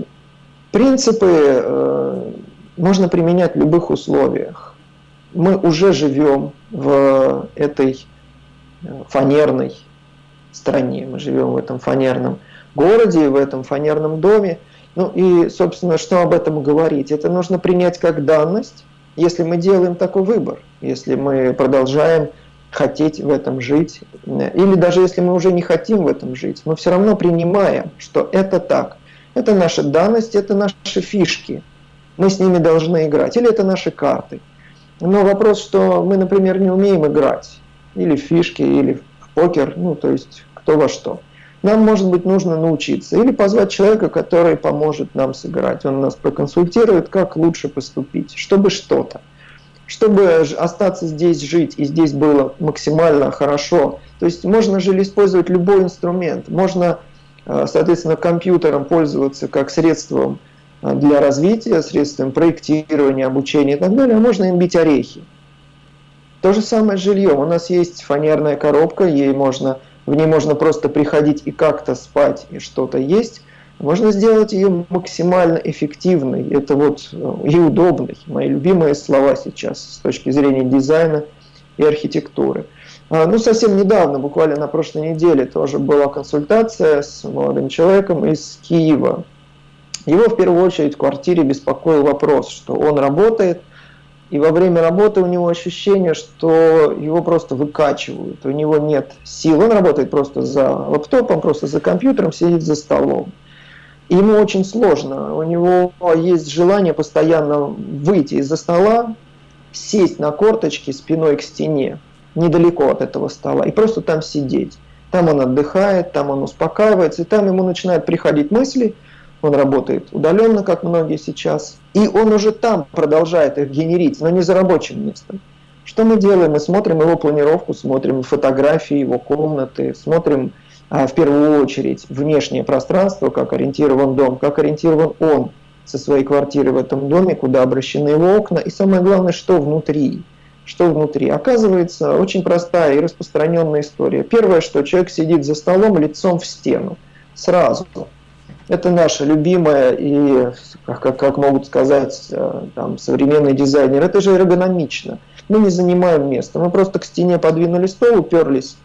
принципы э, можно применять в любых условиях. Мы уже живем в этой э, фанерной стране, мы живем в этом фанерном городе, в этом фанерном доме. Ну и, собственно, что об этом говорить? Это нужно принять как данность, если мы делаем такой выбор, если мы продолжаем хотеть в этом жить. Или даже если мы уже не хотим в этом жить, мы все равно принимаем, что это так. Это наша данность, это наши фишки. Мы с ними должны играть. Или это наши карты. Но вопрос, что мы, например, не умеем играть. Или в фишки, или в покер, ну то есть кто во что. Нам, может быть, нужно научиться. Или позвать человека, который поможет нам сыграть. Он нас проконсультирует, как лучше поступить, чтобы что-то чтобы остаться здесь жить и здесь было максимально хорошо. То есть можно же использовать любой инструмент, можно, э, соответственно, компьютером пользоваться как средством э, для развития, средством проектирования, обучения и так далее, а можно им бить орехи. То же самое с жильем. У нас есть фанерная коробка, ей можно, в ней можно просто приходить и как-то спать, и что-то есть. Можно сделать ее максимально эффективной, это вот э, и удобной. Мои любимые слова сейчас с точки зрения дизайна и архитектуры. А, ну, совсем недавно, буквально на прошлой неделе, тоже была консультация с молодым человеком из Киева. Его в первую очередь в квартире беспокоил вопрос, что он работает, и во время работы у него ощущение, что его просто выкачивают, у него нет сил. Он работает просто за лаптопом, просто за компьютером, сидит за столом ему очень сложно. У него есть желание постоянно выйти из-за стола, сесть на корточки спиной к стене, недалеко от этого стола, и просто там сидеть. Там он отдыхает, там он успокаивается, и там ему начинают приходить мысли, он работает удаленно, как многие сейчас, и он уже там продолжает их генерить, но не за рабочим местом. Что мы делаем? Мы смотрим его планировку, смотрим фотографии его комнаты, смотрим в первую очередь внешнее пространство, как ориентирован дом, как ориентирован он со своей квартиры в этом доме, куда обращены его окна, и самое главное, что внутри. Что внутри? Оказывается, очень простая и распространенная история. Первое, что человек сидит за столом лицом в стену. Сразу. Это наша любимая и, как, как могут сказать э, там, современный дизайнер, это же эргономично. Мы не занимаем место, мы просто к стене подвинули стол, уперлись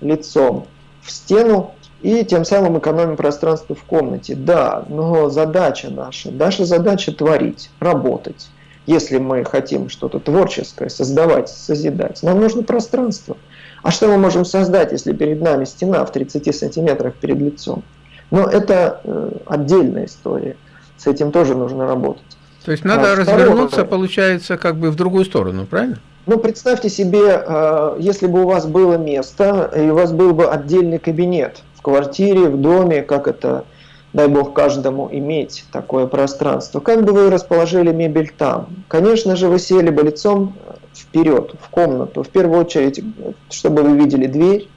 лицом в стену и тем самым экономим пространство в комнате. Да, но задача наша, наша задача творить, работать. Если мы хотим что-то творческое создавать, созидать, нам нужно пространство. А что мы можем создать, если перед нами стена в 30 сантиметрах перед лицом? Но это э, отдельная история. С этим тоже нужно работать. То есть надо а, развернуться, второе, получается, как бы в другую сторону, правильно? Ну, представьте себе, э, если бы у вас было место, и у вас был бы отдельный кабинет в квартире, в доме, как это, дай бог каждому иметь такое пространство. Как бы вы расположили мебель там? Конечно же, вы сели бы лицом вперед, в комнату. В первую очередь, чтобы вы видели дверь,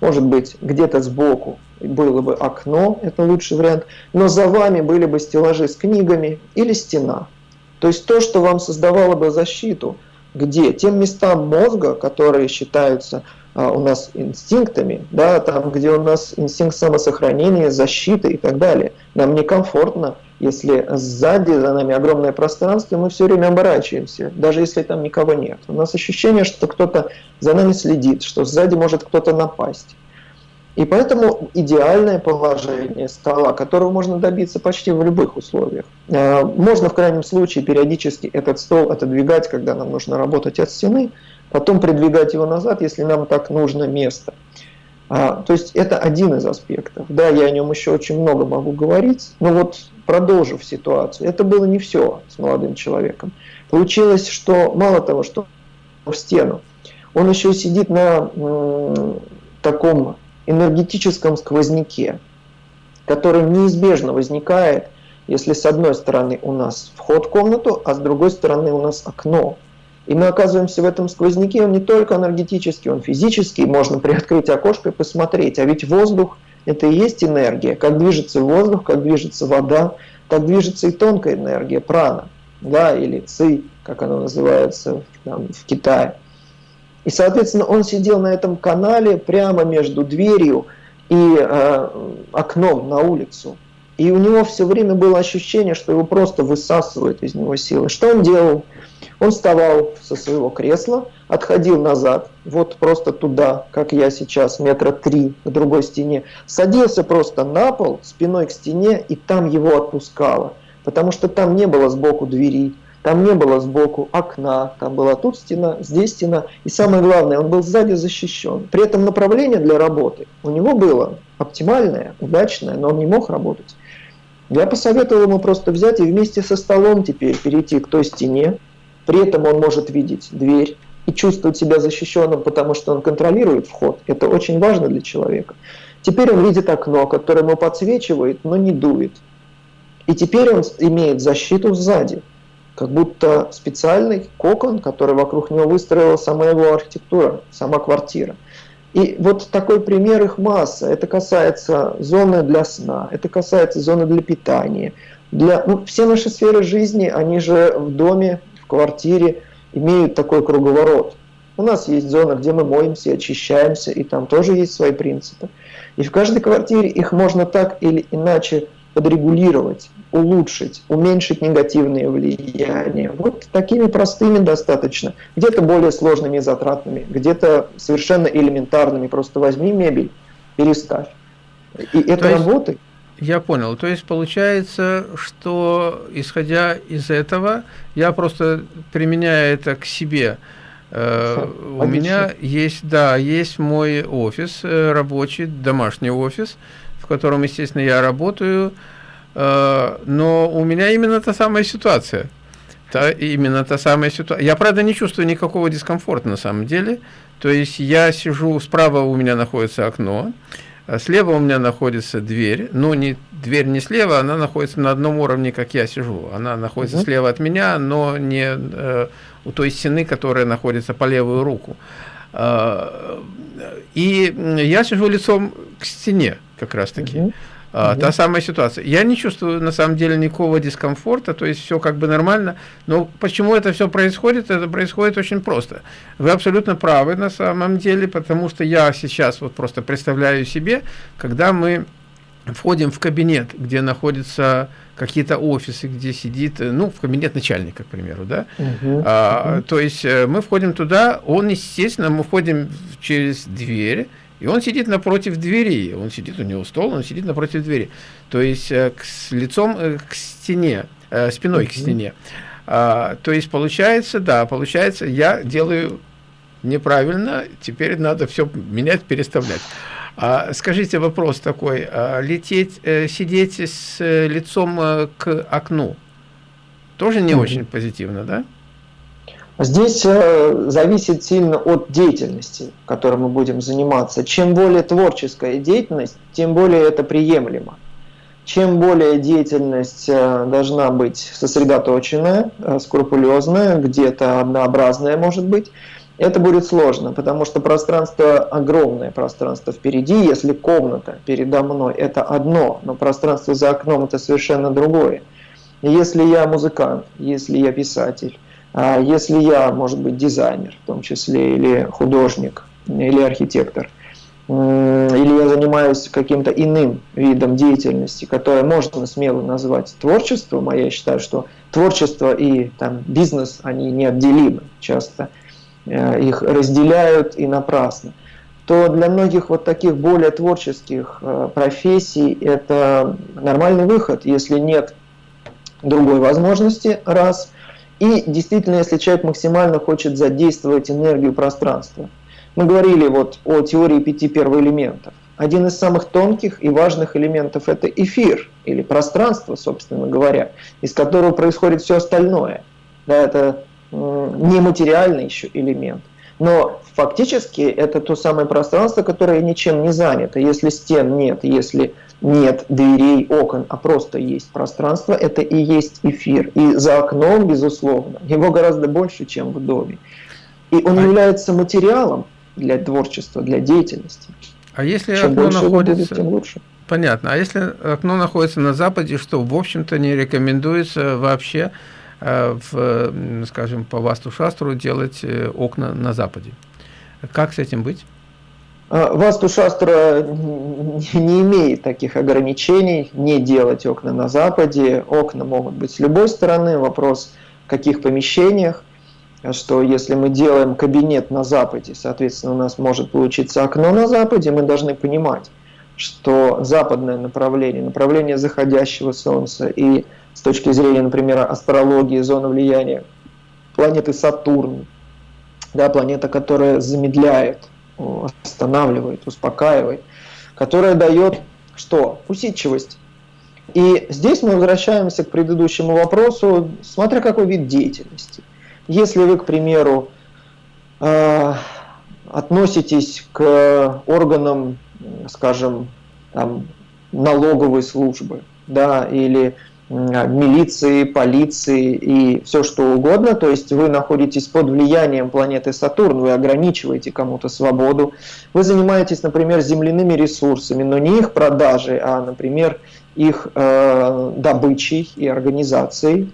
может быть, где-то сбоку было бы окно, это лучший вариант, но за вами были бы стеллажи с книгами или стена. То есть то, что вам создавало бы защиту, где? Тем местам мозга, которые считаются а, у нас инстинктами, да, там, где у нас инстинкт самосохранения, защиты и так далее. Нам некомфортно, если сзади за нами огромное пространство, мы все время оборачиваемся, даже если там никого нет. У нас ощущение, что кто-то за нами следит, что сзади может кто-то напасть. И поэтому идеальное положение стола, которого можно добиться почти в любых условиях. Э, можно в крайнем случае периодически этот стол отодвигать, когда нам нужно работать от стены, потом придвигать его назад, если нам так нужно место. А, то есть это один из аспектов. Да, я о нем еще очень много могу говорить, но вот продолжив ситуацию, это было не все с молодым человеком. Получилось, что мало того, что в стену, он еще сидит на таком энергетическом сквозняке, который неизбежно возникает, если с одной стороны у нас вход в комнату, а с другой стороны у нас окно. И мы оказываемся в этом сквозняке, он не только энергетический, он физический, можно приоткрыть окошко и посмотреть. А ведь воздух – это и есть энергия. Как движется воздух, как движется вода, так движется и тонкая энергия, прана, да, или ци, как она называется там, в Китае. И, соответственно, он сидел на этом канале прямо между дверью и э, окном на улицу. И у него все время было ощущение, что его просто высасывает из него силы. Что он делал? Он вставал со своего кресла, отходил назад, вот просто туда, как я сейчас, метра три к другой стене, садился просто на пол, спиной к стене, и там его отпускало. Потому что там не было сбоку двери, там не было сбоку окна, там была тут стена, здесь стена. И самое главное, он был сзади защищен. При этом направление для работы у него было оптимальное, удачное, но он не мог работать. Я посоветовал ему просто взять и вместе со столом теперь перейти к той стене. При этом он может видеть дверь и чувствовать себя защищенным, потому что он контролирует вход. Это очень важно для человека. Теперь он видит окно, которое ему подсвечивает, но не дует. И теперь он имеет защиту сзади как будто специальный кокон, который вокруг него выстроила сама его архитектура, сама квартира. И вот такой пример их масса. Это касается зоны для сна, это касается зоны для питания. Для, ну, все наши сферы жизни, они же в доме, в квартире имеют такой круговорот. У нас есть зона, где мы моемся, очищаемся, и там тоже есть свои принципы. И в каждой квартире их можно так или иначе подрегулировать, улучшить, уменьшить негативные влияния. Вот такими простыми достаточно. Где-то более сложными и затратными, где-то совершенно элементарными. Просто возьми мебель, переставь. И это есть, работает. Я понял. То есть получается, что исходя из этого, я просто применяю это к себе. Э, у меня есть, да, есть мой офис э, рабочий, домашний офис, котором, естественно, я работаю, э, но у меня именно та самая ситуация. Та, именно та самая ситуация. Я, правда, не чувствую никакого дискомфорта на самом деле. То есть я сижу, справа у меня находится окно, а слева у меня находится дверь, но не, дверь не слева, она находится на одном уровне, как я сижу. Она находится угу. слева от меня, но не э, у той стены, которая находится по левую руку. Э, и я сижу лицом к стене как раз таки. Угу. А, Та самая ситуация. Я не чувствую на самом деле никакого дискомфорта, то есть все как бы нормально. Но почему это все происходит? Это происходит очень просто. Вы абсолютно правы на самом деле, потому что я сейчас вот просто представляю себе, когда мы входим в кабинет, где находятся какие-то офисы, где сидит, ну, в кабинет начальника, к примеру, да, угу, а, угу. то есть э, мы входим туда, он, естественно, мы входим через дверь, и он сидит напротив двери, он сидит, у него стол, он сидит напротив двери. То есть э, к, с лицом э, к стене, э, спиной к стене. А, то есть получается, да, получается, я делаю неправильно, теперь надо все менять, переставлять. А, скажите вопрос такой, а, лететь, э, сидеть с э, лицом к окну, тоже не mm -hmm. очень позитивно, да? Здесь э, зависит сильно от деятельности, которой мы будем заниматься. Чем более творческая деятельность, тем более это приемлемо. Чем более деятельность э, должна быть сосредоточенная, э, скрупулезная, где-то однообразная может быть, это будет сложно, потому что пространство, огромное пространство впереди, если комната передо мной это одно, но пространство за окном это совершенно другое. Если я музыкант, если я писатель, если я, может быть, дизайнер, в том числе, или художник, или архитектор, или я занимаюсь каким-то иным видом деятельности, которое можно смело назвать творчеством, а я считаю, что творчество и там, бизнес, они неотделимы, часто э, их разделяют и напрасно, то для многих вот таких более творческих э, профессий это нормальный выход, если нет другой возможности, раз – и действительно, если человек максимально хочет задействовать энергию пространства. Мы говорили вот о теории пяти первоэлементов. Один из самых тонких и важных элементов – это эфир, или пространство, собственно говоря, из которого происходит все остальное. Да, это нематериальный еще элемент. Но фактически это то самое пространство, которое ничем не занято. Если стен нет, если нет дверей, окон, а просто есть пространство, это и есть эфир. И за окном, безусловно, его гораздо больше, чем в доме. И он а... является материалом для творчества, для деятельности. А если чем окно находится... Будет, тем лучше. Понятно. А если окно находится на западе, что, в общем-то, не рекомендуется вообще, в, скажем, по Васту-шастру делать э, окна на западе? Как с этим быть? А, Васту Шастра не имеет таких ограничений, не делать окна на западе. Окна могут быть с любой стороны. Вопрос, в каких помещениях. Что если мы делаем кабинет на западе, соответственно, у нас может получиться окно на западе, мы должны понимать, что западное направление, направление заходящего Солнца и с точки зрения, например, астрологии, зоны влияния планеты Сатурн, да, планета, которая замедляет останавливает, успокаивает, которая дает что? Усидчивость. И здесь мы возвращаемся к предыдущему вопросу, смотря какой вид деятельности. Если вы, к примеру, э, относитесь к органам, скажем, там, налоговой службы, да, или милиции, полиции и все что угодно. То есть вы находитесь под влиянием планеты Сатурн, вы ограничиваете кому-то свободу. Вы занимаетесь, например, земляными ресурсами, но не их продажей, а, например, их э, добычей и организацией.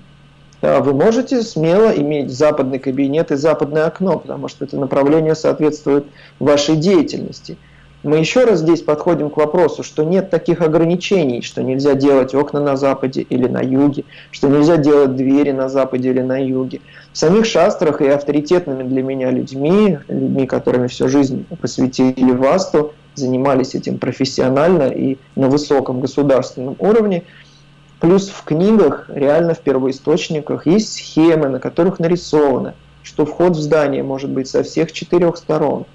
Вы можете смело иметь западный кабинет и западное окно, потому что это направление соответствует вашей деятельности. Мы еще раз здесь подходим к вопросу, что нет таких ограничений, что нельзя делать окна на западе или на юге, что нельзя делать двери на западе или на юге. В самих шастрах и авторитетными для меня людьми, людьми, которыми всю жизнь посвятили Васту, занимались этим профессионально и на высоком государственном уровне, Плюс в книгах, реально в первоисточниках, есть схемы, на которых нарисовано, что вход в здание может быть со всех четырех сторон.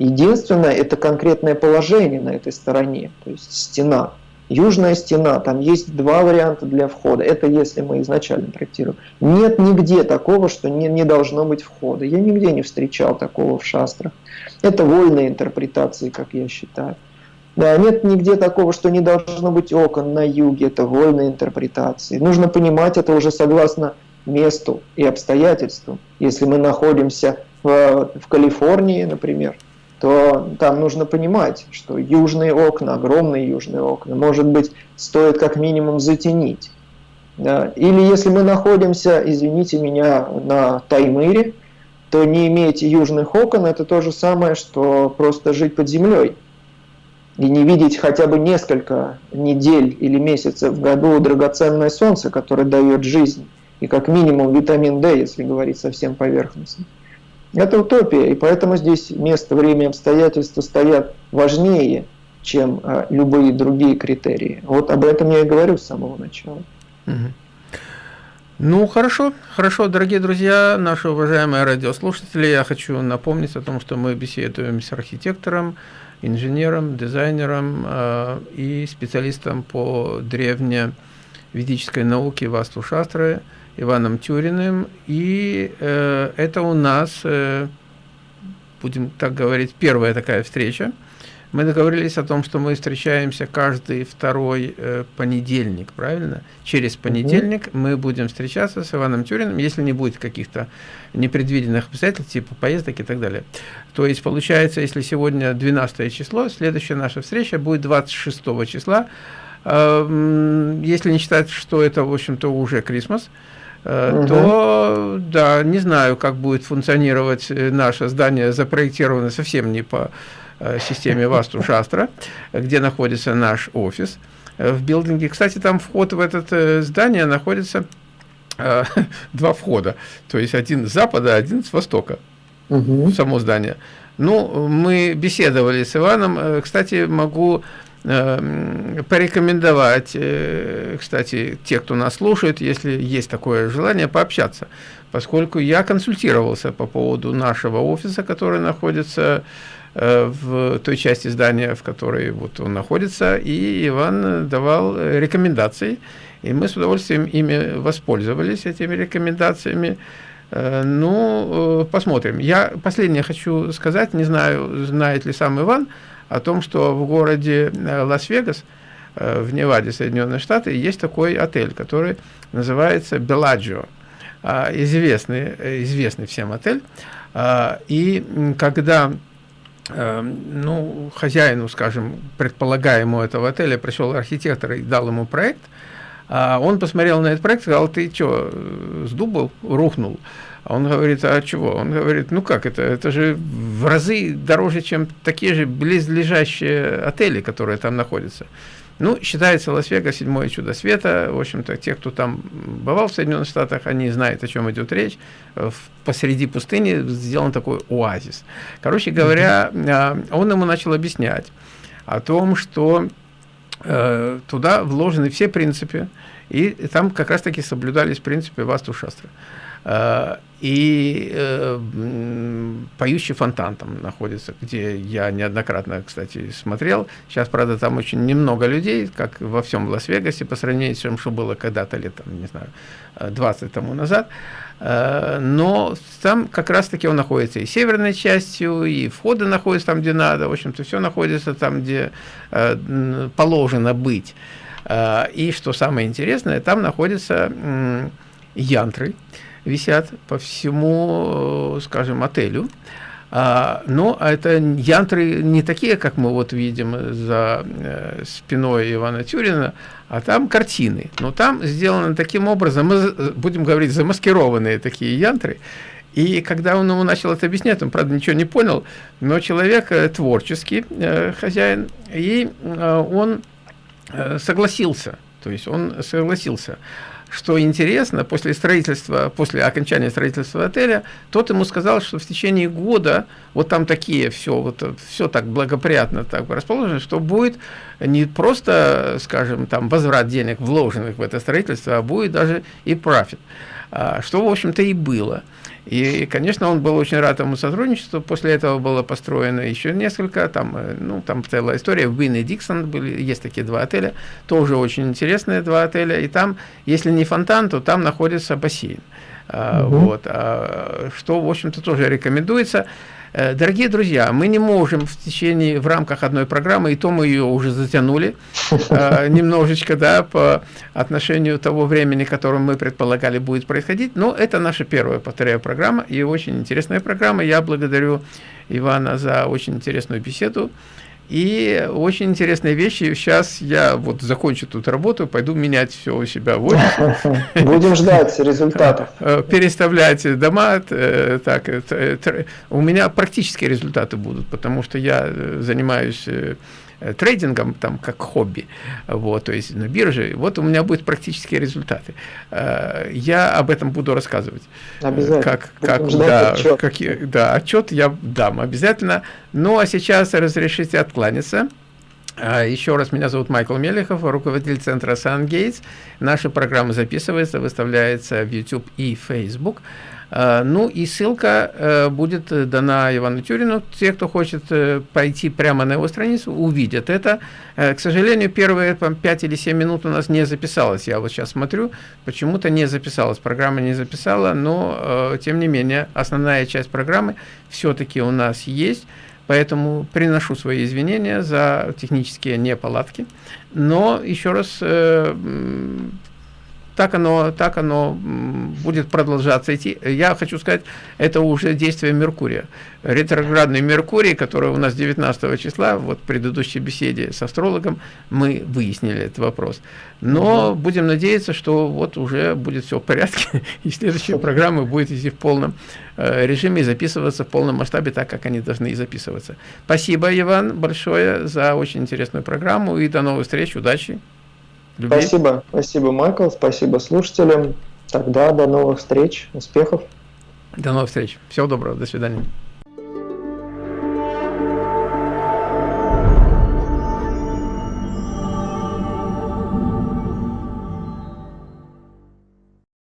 Единственное, это конкретное положение на этой стороне, то есть стена. Южная стена, там есть два варианта для входа. Это если мы изначально проектируем. Нет нигде такого, что не, не должно быть входа. Я нигде не встречал такого в шастрах. Это вольные интерпретации, как я считаю. Да, нет нигде такого, что не должно быть окон на юге. Это вольные интерпретации. Нужно понимать это уже согласно месту и обстоятельствам. Если мы находимся в, в Калифорнии, например, то там нужно понимать, что южные окна, огромные южные окна, может быть, стоит как минимум затенить. Или если мы находимся, извините меня, на Таймыре, то не иметь южных окон – это то же самое, что просто жить под землей. И не видеть хотя бы несколько недель или месяцев в году драгоценное солнце, которое дает жизнь, и как минимум витамин D, если говорить совсем поверхностно. Это утопия, и поэтому здесь место, время, обстоятельства стоят важнее, чем а, любые другие критерии. Вот об этом я и говорю с самого начала. Ну, хорошо, хорошо, дорогие друзья, наши уважаемые радиослушатели, я хочу напомнить о том, что мы беседуем с архитектором, инженером, дизайнером э, и специалистом по древневедической науке Васту Шастры, Иваном Тюриным. И э, это у нас, э, будем так говорить, первая такая встреча. Мы договорились о том, что мы встречаемся каждый второй э, понедельник, правильно? Через понедельник угу. мы будем встречаться с Иваном Тюриным, если не будет каких-то непредвиденных обстоятельств, типа поездок и так далее. То есть, получается, если сегодня 12 число, следующая наша встреча будет 26 числа, э, если не считать, что это, в общем-то, уже Крисмас, угу. то, да, не знаю, как будет функционировать э, наше здание, запроектировано совсем не по э, системе [LAUGHS] Васту Шастра, где находится наш офис в билдинге. Кстати, там вход в это здание находится [LAUGHS] два входа, то есть один с запада, один с востока, угу. само здание. Ну, мы беседовали с Иваном, кстати, могу порекомендовать, э, кстати, те, кто нас слушает, если есть такое желание, пообщаться. Поскольку я консультировался по поводу нашего офиса, который находится э, в той части здания, в которой вот он находится, и Иван давал рекомендации, и мы с удовольствием ими воспользовались, этими рекомендациями. Э, ну, посмотрим. Я последнее хочу сказать, не знаю, знает ли сам Иван, о том, что в городе э, Лас-Вегас, э, в Неваде, Соединенные Штаты, есть такой отель, который называется Беладжио. А, известный, э, известный всем отель. А, и когда ну, хозяину, скажем, предполагаемому этого отеля пришел архитектор и дал ему проект, а он посмотрел на этот проект и сказал, ты что, с дуба рухнул? А он говорит, а чего? Он говорит, ну как это? Это же в разы дороже, чем такие же близлежащие отели, которые там находятся. Ну, считается Лас-Вегас седьмое чудо света. В общем-то, те, кто там бывал в Соединенных Штатах, они знают, о чем идет речь. Посреди пустыни сделан такой оазис. Короче говоря, а, он ему начал объяснять о том, что э, туда вложены все принципы, и там как раз-таки соблюдались принципы Васту Шастры. Э, и э, «Поющий фонтан» там находится, где я неоднократно, кстати, смотрел. Сейчас, правда, там очень немного людей, как во всем Лас-Вегасе, по сравнению с тем, что было когда-то лет, там, не знаю, 20 тому назад. Э, но там как раз-таки он находится и северной частью, и входы находятся там, где надо. В общем-то, все находится там, где э, положено быть. Э, и, что самое интересное, там находятся э, янтры, висят по всему, э, скажем, отелю. А, но это янтры не такие, как мы вот видим за э, спиной Ивана Тюрина, а там картины. Но там сделаны таким образом, мы э, будем говорить, замаскированные такие янтры. И когда он ему начал это объяснять, он, правда, ничего не понял, но человек э, творческий, э, хозяин, и э, он э, согласился. То есть он согласился. Что интересно, после строительства, после окончания строительства отеля, тот ему сказал, что в течение года вот там такие все, вот все так благоприятно так расположено, что будет не просто, скажем, там возврат денег, вложенных в это строительство, а будет даже и профит. А, что, в общем-то, и было. И, конечно, он был очень рад этому сотрудничеству. После этого было построено еще несколько, там, э, ну, там целая история. Вин и Диксон были, есть такие два отеля, тоже очень интересные два отеля. И там, если не фонтан, то там находится бассейн. Угу. Вот, а, что, в общем-то, тоже рекомендуется. Э, дорогие друзья, мы не можем в течение, в рамках одной программы, и то мы ее уже затянули э, [LAUGHS] немножечко, да, по отношению того времени, которым мы предполагали будет происходить, но это наша первая, повторяю, программа, и очень интересная программа. Я благодарю Ивана за очень интересную беседу. И очень интересные вещи. Сейчас я вот закончу тут работу, пойду менять все у себя в офисе. [LAUGHS] Будем ждать результатов. [LAUGHS] Э, переставлять дома. Э, так, у меня практические результаты будут, потому что я занимаюсь Э, трейдингом, там, как хобби, вот, то есть на бирже, вот у меня будут практические результаты. Э, я об этом буду рассказывать. Обязательно. Как, как, да, отчет. Как, да, отчет я дам обязательно. Ну, а сейчас разрешите откланяться. Э, Еще раз, меня зовут Майкл Мелехов, руководитель центра SunGates. Наша программа записывается, выставляется в YouTube и Facebook. Э, ну и ссылка э, будет дана Ивану Тюрину. Те, кто хочет э, пойти прямо на его страницу, увидят это. К сожалению, первые 5 или 7 минут у нас не записалось. Я вот сейчас смотрю, почему-то не записалась. Программа не записала, но тем не менее основная часть программы все-таки у нас есть. Поэтому приношу свои извинения за технические неполадки. Но еще раз так оно, так оно будет продолжаться идти. Я хочу сказать, это уже действие Меркурия. Ретроградный Меркурий, который у нас 19 числа, вот в предыдущей беседе с астрологом, мы выяснили этот вопрос. Но угу. будем надеяться, что вот уже будет все в порядке, [LAUGHS] и следующие программы будет идти в полном э, режиме и записываться в полном масштабе, так как они должны и записываться. Спасибо, Иван, большое за очень интересную программу, и до новых встреч, удачи! Любви. Спасибо, спасибо, Майкл, спасибо слушателям. Тогда до новых встреч, успехов. До новых встреч. Всего доброго, до свидания.